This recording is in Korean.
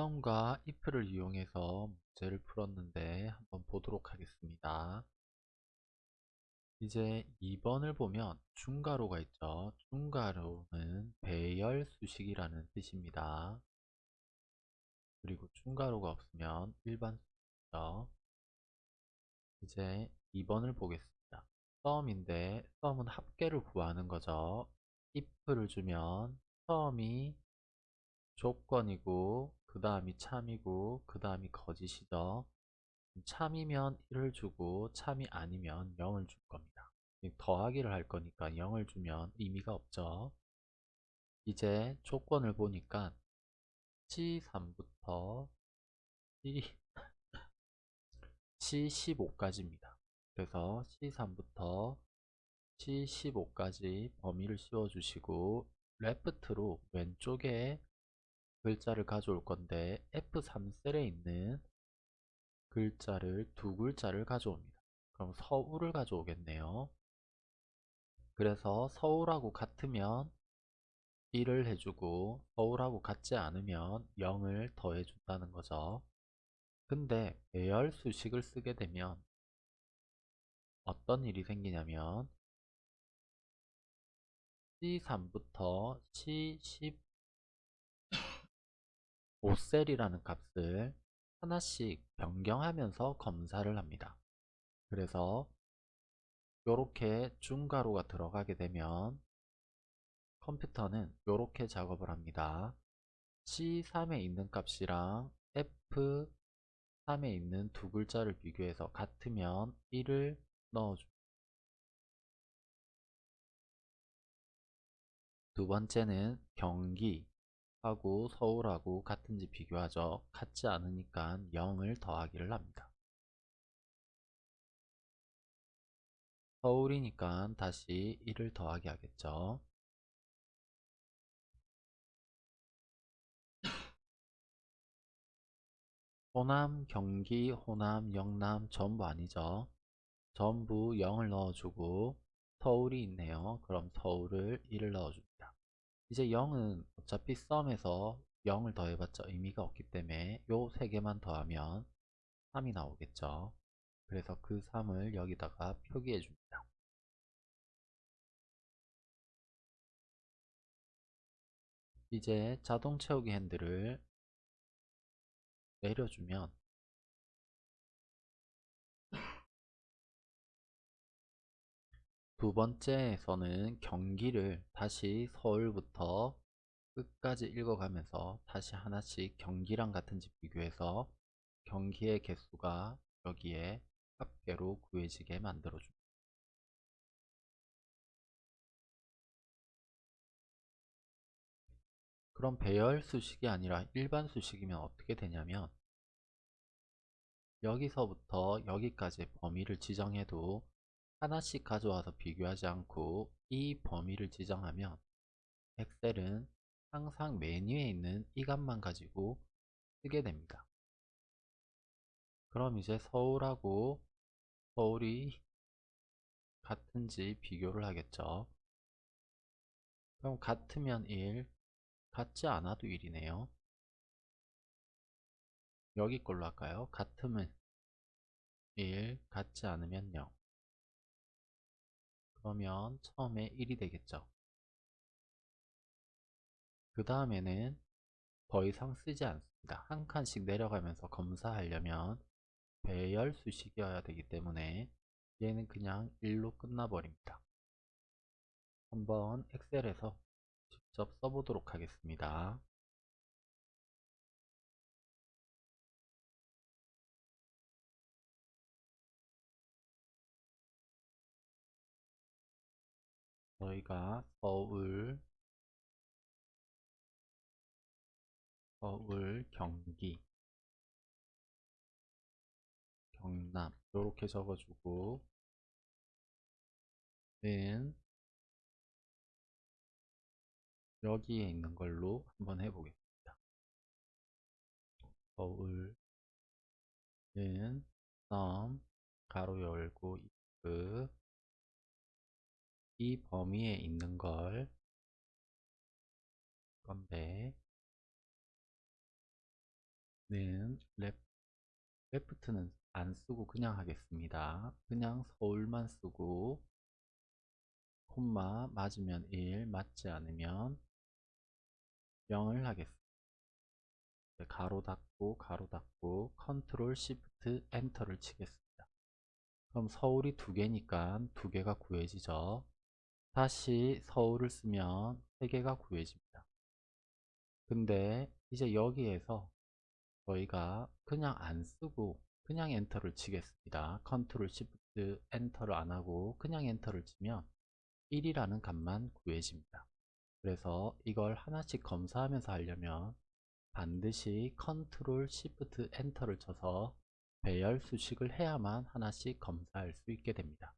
썸과 if를 이용해서 문제를 풀었는데 한번 보도록 하겠습니다. 이제 2번을 보면 중괄호가 있죠. 중괄호는 배열 수식이라는 뜻입니다. 그리고 중괄호가 없으면 일반 수식이죠. 이제 2번을 보겠습니다. 썸인데 썸은 합계를 구하는 거죠. if를 주면 썸이 조건이고 그 다음이 참이고 그 다음이 거짓이죠. 참이면 1을 주고 참이 아니면 0을 줄 겁니다. 더하기를 할 거니까 0을 주면 의미가 없죠. 이제 조건을 보니까 C3부터 C, C15까지입니다. 그래서 C3부터 C15까지 범위를 씌워주시고 레프트로 왼쪽에 글자를 가져올 건데 F3셀에 있는 글자를 두 글자를 가져옵니다. 그럼 서울을 가져오겠네요. 그래서 서울하고 같으면 1을 해주고 서울하고 같지 않으면 0을 더해준다는 거죠. 근데 배열 수식을 쓰게 되면 어떤 일이 생기냐면 C3부터 C10 5셀이라는 값을 하나씩 변경하면서 검사를 합니다. 그래서 이렇게 중괄호가 들어가게 되면 컴퓨터는 이렇게 작업을 합니다. C3에 있는 값이랑 F3에 있는 두 글자를 비교해서 같으면 1을 넣어줍니다. 두 번째는 경기 하고 서울하고 같은지 비교하죠. 같지 않으니까 0을 더하기를 합니다. 서울이니까 다시 1을 더하기 하겠죠. 호남, 경기, 호남, 영남 전부 아니죠. 전부 0을 넣어주고 서울이 있네요. 그럼 서울을 1을 넣어줍니다. 이제 0은 어차피 썸에서 0을 더해봤자 의미가 없기 때문에 요 세 개만 더하면 3이 나오겠죠. 그래서 그 3을 여기다가 표기해 줍니다. 이제 자동 채우기 핸들을 내려주면 두 번째에서는 경기를 다시 서울부터 끝까지 읽어가면서 다시 하나씩 경기랑 같은지 비교해서 경기의 개수가 여기에 합계로 구해지게 만들어줍니다. 그럼 배열 수식이 아니라 일반 수식이면 어떻게 되냐면 여기서부터 여기까지 범위를 지정해도 하나씩 가져와서 비교하지 않고 이 범위를 지정하면 엑셀은 항상 메뉴에 있는 이 값만 가지고 쓰게 됩니다. 그럼 이제 서울하고 서울이 같은지 비교를 하겠죠. 그럼 같으면 1, 같지 않아도 1이네요. 여기 걸로 할까요? 같으면 1, 같지 않으면 0. 그러면 처음에 1이 되겠죠. 그 다음에는 더 이상 쓰지 않습니다. 한 칸씩 내려가면서 검사하려면 배열 수식이어야 되기 때문에 얘는 그냥 1로 끝나버립니다. 한번 엑셀에서 직접 써보도록 하겠습니다. 저희가 서울, 서울, 경기, 경남 이렇게 적어주고 는 여기에 있는 걸로 한번 해보겠습니다. 서울 은 썸 가로 열고 if 이 범위에 있는 걸 건데 랩, 레프트는 안 쓰고 그냥 하겠습니다. 그냥 서울만 쓰고 콤마 맞으면 1, 맞지 않으면 0을 하겠습니다. 네, 가로 닫고 가로 닫고 control shift enter를 치겠습니다. 그럼 서울이 두 개니까 두 개가 구해지죠. 다시 서울을 쓰면 세 개가 구해집니다. 근데 이제 여기에서 저희가 그냥 안 쓰고 그냥 enter를 치겠습니다. control shift enter를 안 하고 그냥 enter를 치면 1이라는 값만 구해집니다. 그래서 이걸 하나씩 검사하면서 하려면 반드시 control shift enter를 쳐서 배열 수식을 해야만 하나씩 검사할 수 있게 됩니다.